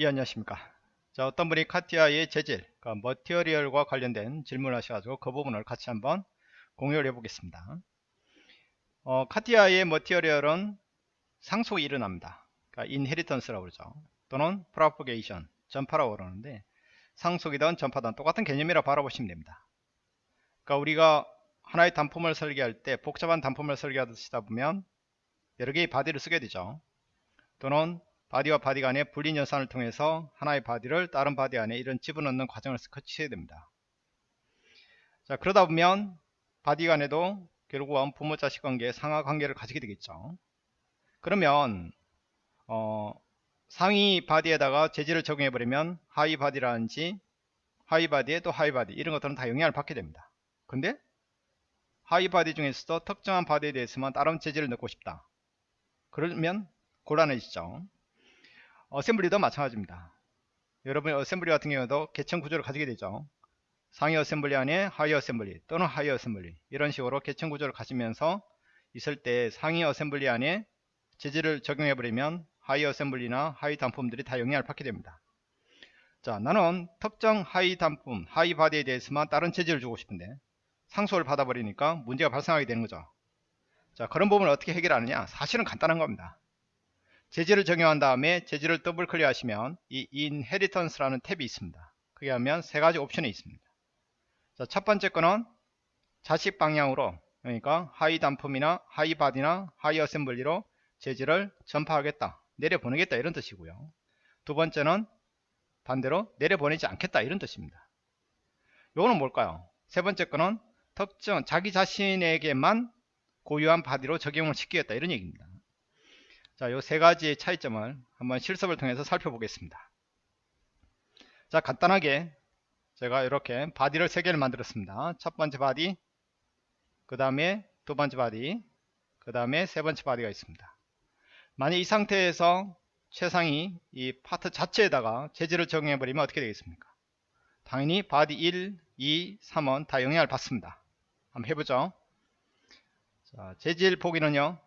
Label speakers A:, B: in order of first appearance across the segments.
A: 예 안녕하십니까? 자 어떤 분이 카티아의 재질 그러니까 material과 관련된 질문을 하셔가지고 그 부분을 같이 한번 공유를 해 보겠습니다. 어, 카티아의 material은 상속이 일어납니다. 그러니까 inheritance라고 그러죠. 또는 propagation 전파라고 그러는데 상속이든 전파든 똑같은 개념이라 바라보시면 됩니다. 그러니까 우리가 하나의 단품을 설계할 때 복잡한 단품을 설계하시다 보면 여러 개의 body를 쓰게 되죠. 또는 body와 body 간의 분리 연산을 통해서 하나의 body를 다른 body 안에 이런 집어넣는 과정을 거치셔야 됩니다. 자 그러다 보면 body 간에도 결국은 부모 자식 관계 상하 관계를 가지게 되겠죠. 그러면 어, 상위 body에다가 재질을 적용해 버리면 하위 body라든지 하위 body에 또 하위 body 이런 것들은 다 영향을 받게 됩니다. 근데 하위 body 중에서도 특정한 body에 대해서만 다른 재질을 넣고 싶다. 그러면 곤란해지죠. assembly도 마찬가지입니다. 여러분 assembly 같은 경우도 계층 구조를 가지게 되죠. 상위 assembly 안에 하위 assembly 또는 하위 assembly 이런 식으로 계층 구조를 가지면서 있을 때 상위 assembly 안에 재질을 적용해 버리면 하위 assembly나 하위 단품들이 다 영향을 받게 됩니다. 자 나는 특정 하위 단품 하위 body에 대해서만 다른 재질을 주고 싶은데 상속을 받아버리니까 문제가 발생하게 되는 거죠. 자 그런 부분을 어떻게 해결하느냐 사실은 간단한 겁니다. 재질을 적용한 다음에 재질을 더블 클릭하시면 이 inheritance라는 탭이 있습니다. 그게 하면 세 가지 옵션이 있습니다. 자, 첫 번째 거는 자식 방향으로 그러니까 하위 단품이나 하위 body나 하위 assembly로 재질을 전파하겠다 내려보내겠다 이런 뜻이고요 두 번째는 반대로 내려보내지 않겠다 이런 뜻입니다 요거는 뭘까요 세 번째 거는 특정 자기 자신에게만 고유한 body로 적용을 시키겠다 이런 얘기입니다 자, 요 세 가지의 차이점을 한번 실습을 통해서 살펴보겠습니다. 자, 간단하게 제가 이렇게 body를 세 개를 만들었습니다. 첫 번째 body, 그 다음에 두 번째 body, 그 다음에 세 번째 body가 있습니다. 만약 이 상태에서 최상위 이 파트 자체에다가 재질을 적용해 버리면 어떻게 되겠습니까? 당연히 body 1, 2, 3은 다 영향을 받습니다. 한번 해보죠. 자, 재질 보기는요.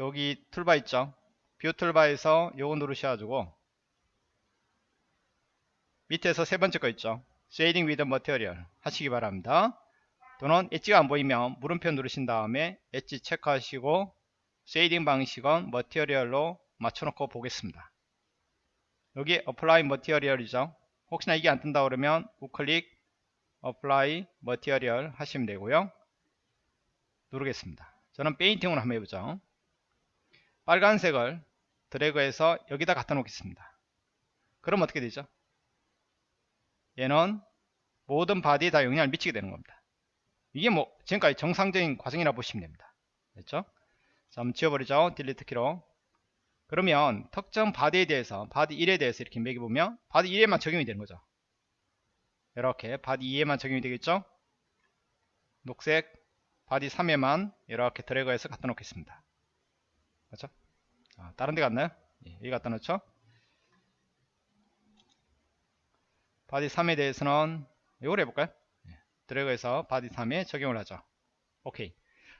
A: 여기 toolbar 있죠? view toolbar에서 요거 누르셔가지고 밑에서 세 번째 거 있죠? Shading with Material 하시기 바랍니다. 또는 edge가 안 보이면 물음표 누르신 다음에 edge 체크하시고 shading 방식은 material로 맞춰놓고 보겠습니다. 여기 Apply Material이죠? 혹시나 이게 안 뜬다 그러면 우클릭 Apply Material 하시면 되고요. 누르겠습니다. 저는 painting으로 한번 해보죠 빨간색을 드래그해서 여기다 갖다 놓겠습니다. 그럼 어떻게 되죠? 얘는 모든 body에 다 영향을 미치게 되는 겁니다. 이게 뭐 지금까지 정상적인 과정이라 보시면 됩니다. 됐죠? 자, 한번 지워버리죠. delete 키로. 그러면 특정 body에 대해서 body 1에 대해서 이렇게 매겨보면 body 1에만 적용이 되는 거죠. 이렇게 body 2에만 적용이 되겠죠? 녹색 body 3에만 이렇게 드래그해서 갖다 놓겠습니다. 그렇죠? 아, 다른 데 갔나요? 예, 여기 갖다 놓죠? body 3에 대해서는 이걸 해볼까요? 예, 드래그해서 body 3에 적용을 하죠. 오케이.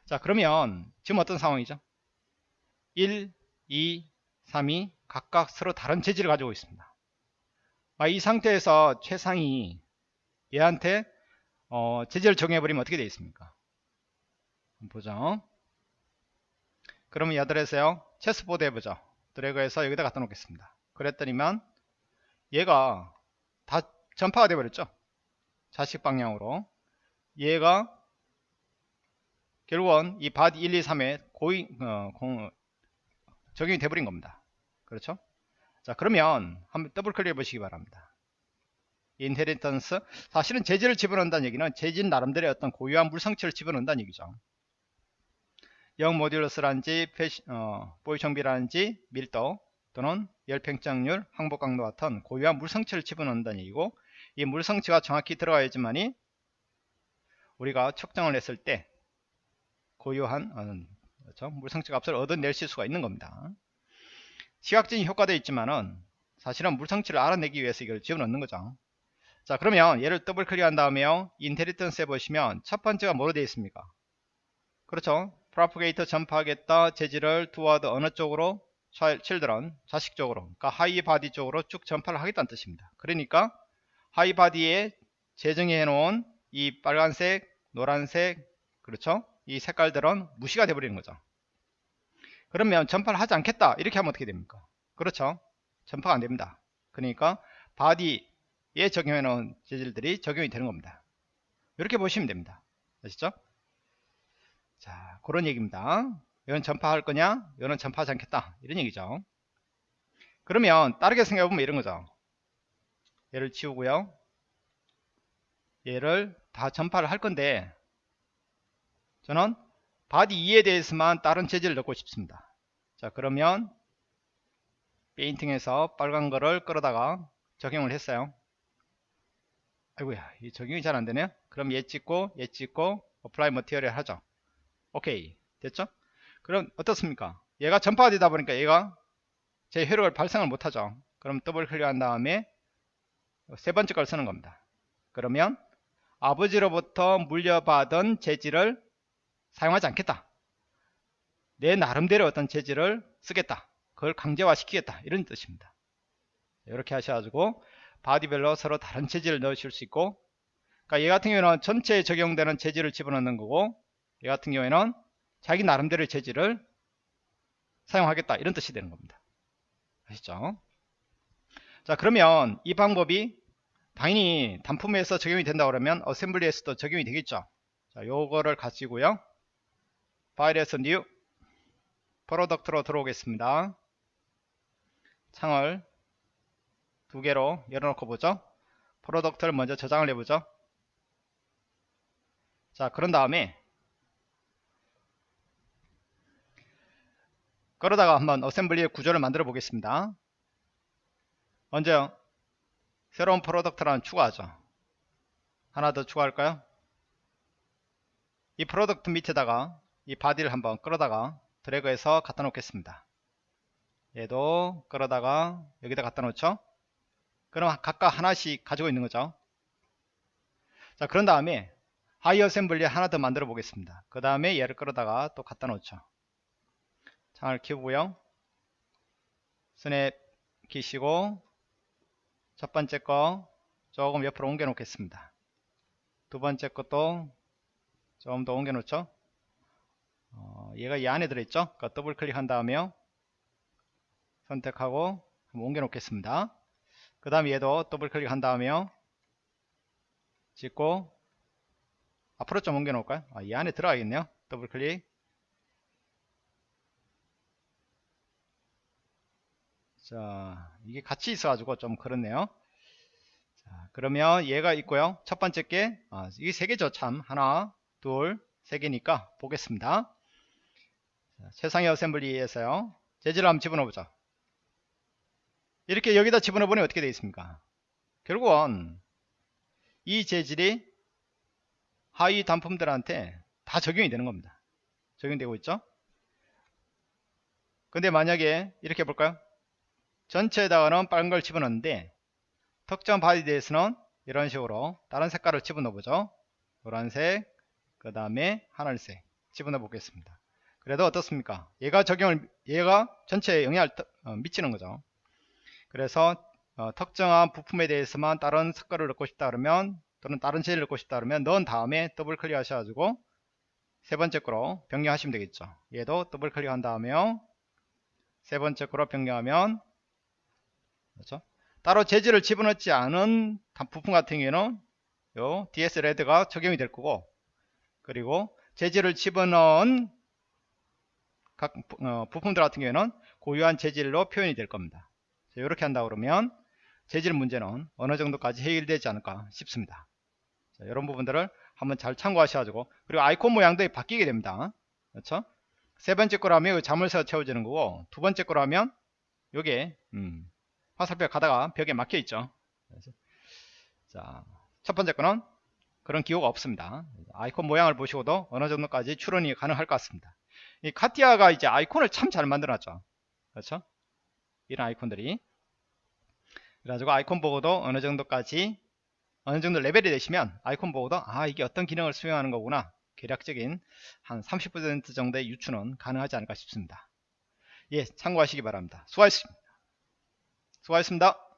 A: 자 그러면 지금 어떤 상황이죠? 1, 2, 3이 각각 서로 다른 재질을 가지고 있습니다. 아, 이 상태에서 최상위 얘한테 어, 재질을 적용해버리면 어떻게 되어 있습니까? 보죠. 그러면 Other에서요 chessboard 해보죠. 드래그해서 여기다 갖다 놓겠습니다. 그랬더니만 얘가 다 전파가 되어버렸죠. 자식 방향으로. 얘가 결국은 이 body 1, 2, 3에 고이, 어, 공, 적용이 돼버린 겁니다. 그렇죠? 자 그러면 한번 더블 클릭 해 보시기 바랍니다. inheritance. 사실은 재질을 집어넣는다는 얘기는 재질 나름대로의 어떤 고유한 물성치를 집어넣는다는 얘기죠 영 모듈러스라든지 어, 보이정비라든지 밀도 또는 열팽창률, 항복 강도 같은 고유한 물성치를 집어넣는다는 얘기고 이 물성치가 정확히 들어가야지만이 우리가 측정을 했을 때 고유한 어, 그렇죠? 물성치 값을 얻어낼 수가 있는 겁니다. 시각적인 효과도 있지만은 사실은 물성치를 알아내기 위해서 이걸 집어넣는 거죠. 자 그러면 얘를 더블 클릭한 다음에요. inheritance에 보시면 첫 번째가 뭐로 되어 있습니까? 그렇죠. propagate 전파하겠다 재질을 투어드 어느 쪽으로 children 자식 쪽으로 그러니까 하위 body 쪽으로 쭉 전파를 하겠다는 뜻입니다. 그러니까 하위 body에 지정해 놓은 이 빨간색 노란색 그렇죠? 이 색깔들은 무시가 돼 버리는 거죠. 그러면 전파를 하지 않겠다. 이렇게 하면 어떻게 됩니까? 그렇죠? 전파가 안 됩니다. 그러니까 바디에 적용해 놓은 재질들이 적용이 되는 겁니다. 이렇게 보시면 됩니다. 아시죠 자 그런 얘기입니다. 이건 전파할 거냐? 이거는 전파하지 않겠다. 이런 얘기죠. 그러면 다르게 생각해보면 이런 거죠. 얘를 지우고요. 얘를 다 전파를 할 건데 저는 body 2에 대해서만 다른 재질을 넣고 싶습니다. 자 그러면 painting에서 빨간 거를 끌어다가 적용을 했어요. 아이고야 이 적용이 잘 안되네요. 그럼 얘 찍고 얘 찍고 apply material 하죠 오케이. 됐죠? 그럼 어떻습니까? 얘가 전파가 되다 보니까 얘가 제 효력을 발생을 못하죠. 그럼 더블 클릭한 다음에 세 번째 걸 쓰는 겁니다. 그러면 아버지로부터 물려받은 재질을 사용하지 않겠다. 내 나름대로 어떤 재질을 쓰겠다. 그걸 강제화 시키겠다. 이런 뜻입니다. 이렇게 하셔가지고 바디별로 서로 다른 재질을 넣으실 수 있고 그러니까 얘 같은 경우에는 전체에 적용되는 재질을 집어넣는 거고 얘 같은 경우에는 자기 나름대로의 재질을 사용하겠다. 이런 뜻이 되는 겁니다. 아시죠? 자 그러면 이 방법이 당연히 단품에서 적용이 된다 그러면 assembly에서도 적용이 되겠죠? 자 요거를 가지고요. 파일에서 new product로 들어오겠습니다. 창을 두 개로 열어놓고 보죠. product를 먼저 저장을 해보죠. 자 그런 다음에 그러다가 한번 assembly의 구조를 만들어 보겠습니다. 먼저 새로운 product라는 추가하죠. 하나 더 추가할까요? 이 product 밑에다가 이 body를 한번 끌어다가 드래그해서 갖다 놓겠습니다. 얘도 끌어다가 여기다 갖다 놓죠? 그럼 각각 하나씩 가지고 있는 거죠? 자 그런 다음에 하위 assembly 하나 더 만들어 보겠습니다. 그 다음에 얘를 끌어다가 또 갖다 놓죠 창을 키우고요. snap 키시고 첫 번째 거 조금 옆으로 옮겨 놓겠습니다. 두 번째 것도 조금 더 옮겨 놓죠? 어, 얘가 이 안에 들어있죠? 그러니까 더블 클릭한 다음에요. 선택하고 옮겨 놓겠습니다. 그 다음 얘도 더블 클릭한 다음에요. 찍고 앞으로 좀 옮겨 놓을까요? 아, 이 안에 들어가겠네요. 더블 클릭 자 이게 같이 있어 가지고 좀 그렇네요. 자, 그러면 얘가 있고요. 첫 번째 게 아, 이게 세 개죠 참. 하나 둘 세 개니까 보겠습니다. 자, 최상의 어셈블리에서요. 재질을 한번 집어넣어보자. 이렇게 여기다 집어넣어 보니 어떻게 되어 있습니까? 결국은 이 재질이 하위 단품들한테 다 적용이 되는 겁니다. 적용되고 있죠? 근데 만약에 이렇게 볼까요 전체에다가는 빨간 걸 집어넣는데 특정 body에 대해서는 이런 식으로 다른 색깔을 집어넣어 보죠. 노란색 그 다음에 하늘색 집어넣어 보겠습니다. 그래도 어떻습니까? 얘가 적용을 얘가 전체에 영향을 어, 미치는 거죠. 그래서 어, 특정한 부품에 대해서만 다른 색깔을 넣고 싶다 그러면 또는 다른 재질을 넣고 싶다 그러면 넣은 다음에 더블 클릭 하셔가지고 세 번째 거로 변경하시면 되겠죠. 얘도 더블 클릭한 다음에요. 세 번째 거로 변경하면 그렇죠? 따로 재질을 집어넣지 않은 부품 같은 경우에는 요 DS 레드가 적용이 될 거고 그리고 재질을 집어넣은 각 어, 부품들 같은 경우에는 고유한 재질로 표현이 될 겁니다. 이렇게 한다 그러면 재질 문제는 어느 정도까지 해결되지 않을까 싶습니다. 자, 이런 부분들을 한번 잘 참고하셔가지고 그리고 아이콘 모양도 바뀌게 됩니다. 그렇죠? 세 번째 거라면 자물쇠가 채워지는 거고 두 번째 거라면 요게 음, 화살표 가다가 벽에 막혀 있죠. 자, 첫 번째 거는 그런 기호가 없습니다. 아이콘 모양을 보시고도 어느 정도까지 추론이 가능할 것 같습니다. 이 카티아가 이제 아이콘을 참 잘 만들어 놨죠. 그렇죠? 이런 아이콘들이. 그래가지고 아이콘 보고도 어느 정도까지 어느 정도 레벨이 되시면 아이콘 보고도 아 이게 어떤 기능을 수행하는 거구나. 계략적인 한 30% 정도의 유추는 가능하지 않을까 싶습니다. 예, 참고하시기 바랍니다. 수고하셨습니다. 수고하셨습니다.